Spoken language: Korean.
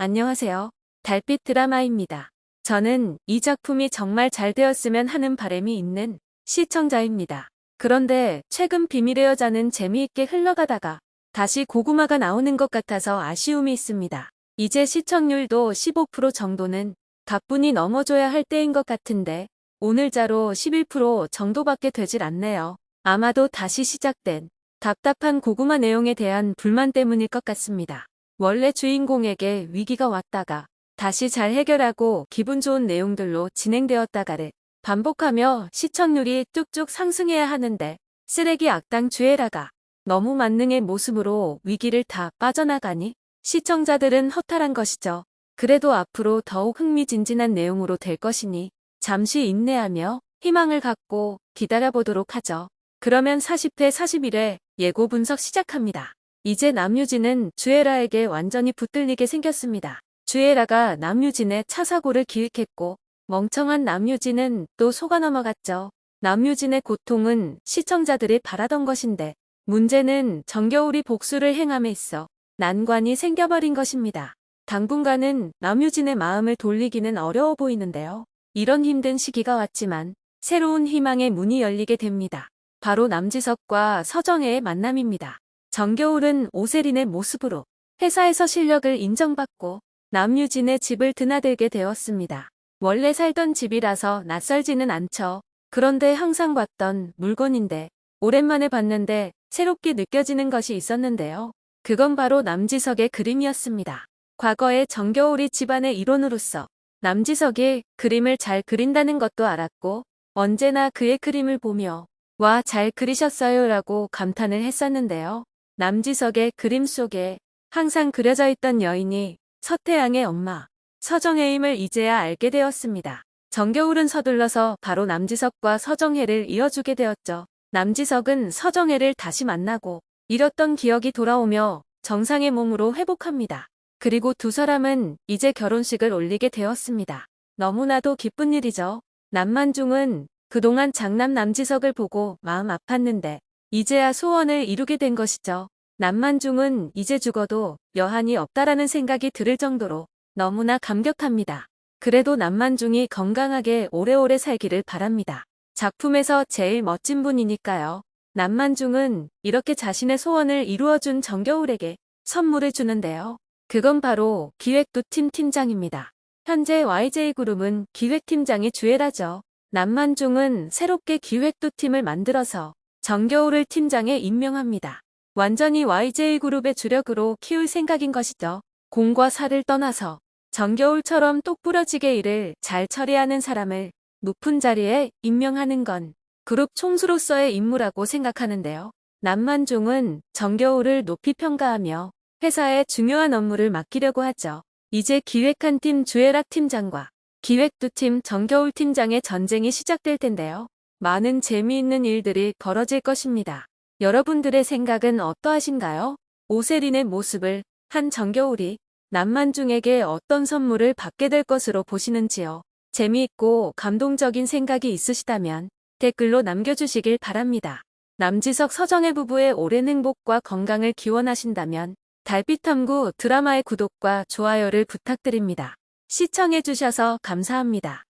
안녕하세요. 달빛 드라마입니다. 저는 이 작품이 정말 잘 되었으면 하는 바람이 있는 시청자입니다. 그런데 최근 비밀의 여자는 재미있게 흘러가다가 다시 고구마가 나오는 것 같아서 아쉬움이 있습니다. 이제 시청률도 15% 정도는 가뿐히 넘어줘야 할 때인 것 같은데 오늘자로 11% 정도밖에 되질 않네요. 아마도 다시 시작된 답답한 고구마 내용에 대한 불만 때문일 것 같습니다. 원래 주인공에게 위기가 왔다가 다시 잘 해결하고 기분 좋은 내용들로 진행되었다가를 반복하며 시청률이 뚝뚝 상승해야 하는데 쓰레기 악당 주애라가 너무 만능의 모습으로 위기를 다 빠져나가니 시청자들은 허탈한 것이죠. 그래도 앞으로 더욱 흥미진진한 내용으로 될 것이니 잠시 인내하며 희망을 갖고 기다려보도록 하죠. 그러면 40회 41회 예고 분석 시작합니다. 이제 남유진은 주애라에게 완전히 붙들리게 생겼습니다. 주애라가 남유진의 차 사고를 기획했고 멍청한 남유진은 또 속아 넘어갔죠. 남유진의 고통은 시청자들이 바라던 것인데 문제는 정겨울이 복수를 행함에 있어 난관이 생겨버린 것입니다. 당분간은 남유진의 마음을 돌리기는 어려워 보이는데요. 이런 힘든 시기가 왔지만 새로운 희망의 문이 열리게 됩니다. 바로 남지석과 서정혜의 만남입니다. 정겨울은 오세린의 모습으로 회사에서 실력을 인정받고 남유진의 집을 드나들게 되었습니다. 원래 살던 집이라서 낯설지는 않죠. 그런데 항상 봤던 물건인데 오랜만에 봤는데 새롭게 느껴지는 것이 있었는데요. 그건 바로 남지석의 그림이었습니다. 과거에 정겨울이 집안의 일원으로서 남지석이 그림을 잘 그린다는 것도 알았고 언제나 그의 그림을 보며 와 잘 그리셨어요 라고 감탄을 했었는데요. 남지석의 그림 속에 항상 그려져 있던 여인이 서태양의 엄마 서정혜임을 이제야 알게 되었습니다. 정겨울은 서둘러서 바로 남지석과 서정혜를 이어주게 되었죠. 남지석은 서정혜를 다시 만나고 잃었던 기억이 돌아오며 정상의 몸으로 회복합니다. 그리고 두 사람은 이제 결혼식을 올리게 되었습니다. 너무나도 기쁜 일이죠. 남만중은 그동안 장남 남지석을 보고 마음 아팠는데 이제야 소원을 이루게 된 것이죠. 남만중은 이제 죽어도 여한이 없다라는 생각이 들을 정도로 너무나 감격합니다. 그래도 남만중이 건강하게 오래오래 살기를 바랍니다. 작품에서 제일 멋진 분이니까요. 남만중은 이렇게 자신의 소원을 이루어준 정겨울에게 선물을 주는데요. 그건 바로 기획도 팀 팀장입니다. 현재 YJ그룹은 기획팀장이 주애라죠. 남만중은 새롭게 기획도 팀을 만들어서 정겨울을 팀장에 임명합니다. 완전히 YJ그룹의 주력으로 키울 생각인 것이죠. 공과 사를 떠나서 정겨울처럼 똑부러지게 일을 잘 처리하는 사람을 높은 자리에 임명하는 건 그룹 총수로서의 임무라고 생각하는데요. 남만중은 정겨울을 높이 평가하며 회사의 중요한 업무를 맡기려고 하죠. 이제 기획한 팀 주애락 팀장과 기획 두 팀 정겨울 팀장의 전쟁이 시작될 텐데요. 많은 재미있는 일들이 벌어질 것입니다. 여러분들의 생각은 어떠하신가요? 오세린의 모습을 한 정겨울이 남만중에게 어떤 선물을 받게 될 것으로 보시는지요? 재미있고 감동적인 생각이 있으시다면 댓글로 남겨주시길 바랍니다. 남지석 서정혜 부부의 오랜 행복과 건강을 기원하신다면 달빛탐구 드라마의 구독과 좋아요를 부탁드립니다. 시청해주셔서 감사합니다.